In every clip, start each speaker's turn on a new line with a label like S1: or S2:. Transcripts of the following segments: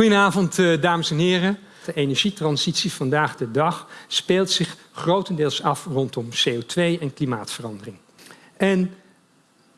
S1: Goedenavond, eh, dames en heren. De energietransitie vandaag de dag speelt zich grotendeels af rondom CO2 en klimaatverandering. En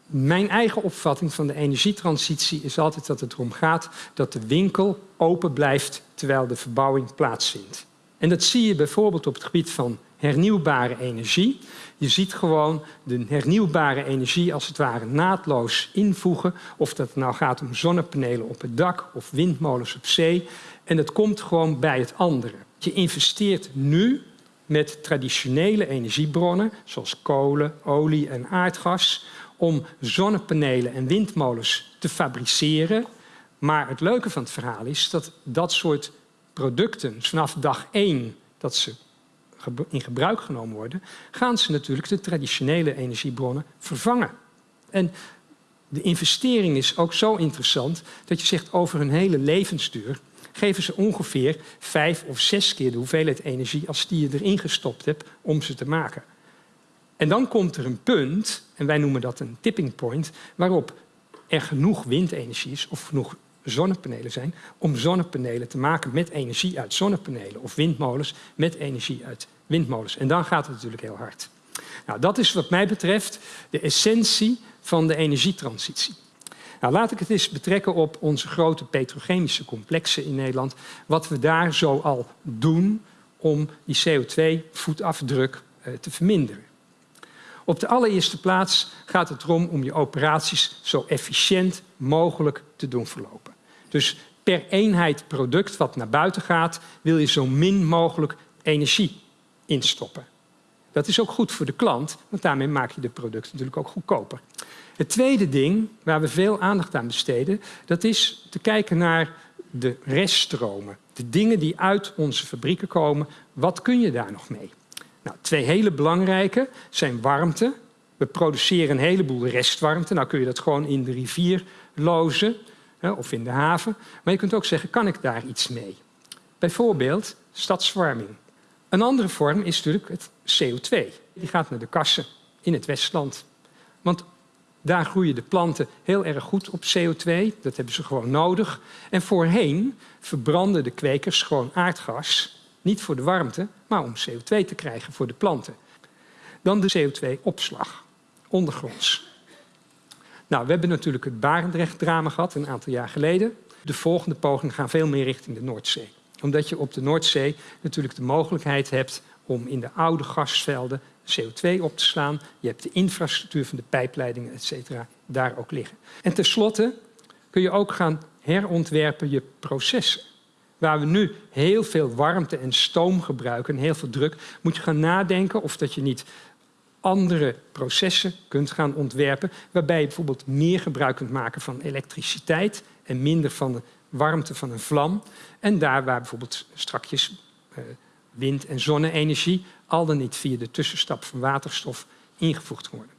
S1: mijn eigen opvatting van de energietransitie is altijd dat het erom gaat dat de winkel open blijft terwijl de verbouwing plaatsvindt. En dat zie je bijvoorbeeld op het gebied van hernieuwbare energie. Je ziet gewoon de hernieuwbare energie als het ware naadloos invoegen. Of dat nou gaat om zonnepanelen op het dak of windmolens op zee. En het komt gewoon bij het andere. Je investeert nu met traditionele energiebronnen, zoals kolen, olie en aardgas, om zonnepanelen en windmolens te fabriceren. Maar het leuke van het verhaal is dat dat soort producten vanaf dag één dat ze in gebruik genomen worden, gaan ze natuurlijk de traditionele energiebronnen vervangen. En de investering is ook zo interessant dat je zegt over hun hele levensduur geven ze ongeveer vijf of zes keer de hoeveelheid energie als die je erin gestopt hebt om ze te maken. En dan komt er een punt, en wij noemen dat een tipping point, waarop er genoeg windenergie is of genoeg zonnepanelen zijn om zonnepanelen te maken met energie uit zonnepanelen of windmolens met energie uit windmolens. En dan gaat het natuurlijk heel hard. Nou, dat is wat mij betreft de essentie van de energietransitie. Nou, laat ik het eens betrekken op onze grote petrochemische complexen in Nederland. Wat we daar zo al doen om die CO2-voetafdruk eh, te verminderen. Op de allereerste plaats gaat het erom om je operaties zo efficiënt mogelijk te doen verlopen. Dus per eenheid product wat naar buiten gaat, wil je zo min mogelijk energie instoppen. Dat is ook goed voor de klant, want daarmee maak je de producten natuurlijk ook goedkoper. Het tweede ding waar we veel aandacht aan besteden, dat is te kijken naar de reststromen. De dingen die uit onze fabrieken komen, wat kun je daar nog mee? Nou, twee hele belangrijke zijn warmte. We produceren een heleboel restwarmte. Nou kun je dat gewoon in de rivier lozen of in de haven. Maar je kunt ook zeggen, kan ik daar iets mee? Bijvoorbeeld stadswarming. Een andere vorm is natuurlijk het CO2. Die gaat naar de kassen in het Westland. Want daar groeien de planten heel erg goed op CO2. Dat hebben ze gewoon nodig. En voorheen verbranden de kwekers gewoon aardgas. Niet voor de warmte, maar om CO2 te krijgen voor de planten. Dan de CO2-opslag, ondergronds. Nou, we hebben natuurlijk het Barendrecht-drama gehad een aantal jaar geleden. De volgende pogingen gaan veel meer richting de Noordzee omdat je op de Noordzee natuurlijk de mogelijkheid hebt om in de oude gasvelden CO2 op te slaan. Je hebt de infrastructuur van de pijpleidingen, et cetera, daar ook liggen. En tenslotte kun je ook gaan herontwerpen je processen. Waar we nu heel veel warmte en stoom gebruiken, heel veel druk, moet je gaan nadenken of dat je niet andere processen kunt gaan ontwerpen, waarbij je bijvoorbeeld meer gebruik kunt maken van elektriciteit en minder van de warmte van een vlam. En daar waar bijvoorbeeld strakjes uh, wind- en zonne-energie al dan niet via de tussenstap van waterstof ingevoegd worden.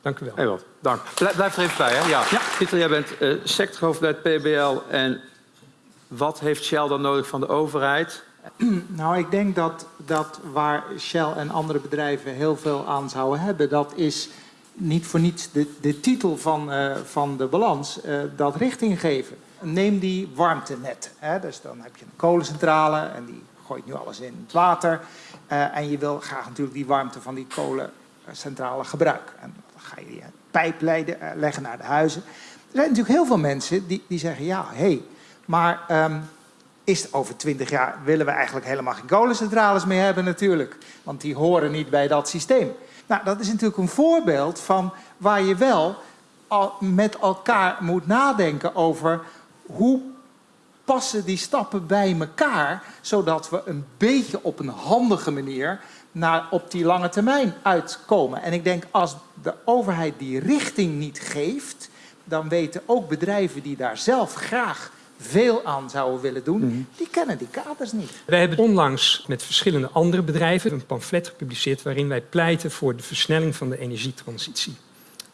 S1: Dank u wel.
S2: Dank. Blijf, er even bij, hè? Ja. ja. Pieter, jij bent uh, sectorhoofd bij het PBL. En wat heeft Shell dan nodig van de overheid?
S3: Nou, ik denk dat, dat waar Shell en andere bedrijven heel veel aan zouden hebben, dat is niet voor niets de, de titel van, uh, van de balans, uh, dat richting geven neem die warmtenet. Hè? Dus dan heb je een kolencentrale en die gooit nu alles in het water. Uh, en je wil graag natuurlijk die warmte van die kolencentrale gebruiken. En dan ga je die pijp leiden, leggen naar de huizen. Er zijn natuurlijk heel veel mensen die, die zeggen, ja, hé, hey, maar um, is over twintig jaar willen we eigenlijk helemaal geen kolencentrales meer hebben natuurlijk. Want die horen niet bij dat systeem. Nou, dat is natuurlijk een voorbeeld van waar je wel met elkaar moet nadenken over hoe passen die stappen bij elkaar, zodat we een beetje op een handige manier naar op die lange termijn uitkomen. En ik denk als de overheid die richting niet geeft, dan weten ook bedrijven die daar zelf graag veel aan zouden willen doen, mhm. die kennen die kaders niet.
S1: Wij hebben onlangs met verschillende andere bedrijven een pamflet gepubliceerd waarin wij pleiten voor de versnelling van de energietransitie.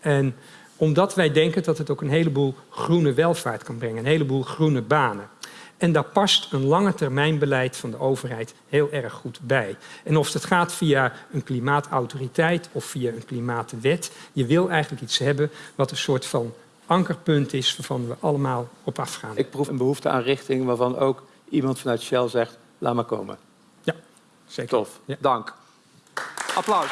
S1: En omdat wij denken dat het ook een heleboel groene welvaart kan brengen, een heleboel groene banen. En daar past een lange termijn beleid van de overheid heel erg goed bij. En of het gaat via een klimaatautoriteit of via een klimaatwet, je wil eigenlijk iets hebben wat een soort van ankerpunt is waarvan we allemaal op afgaan.
S2: Ik proef een behoefte aan richting waarvan ook iemand vanuit Shell zegt, laat maar komen.
S1: Ja, zeker.
S2: Tof,
S1: Ja.
S2: dank. Applaus.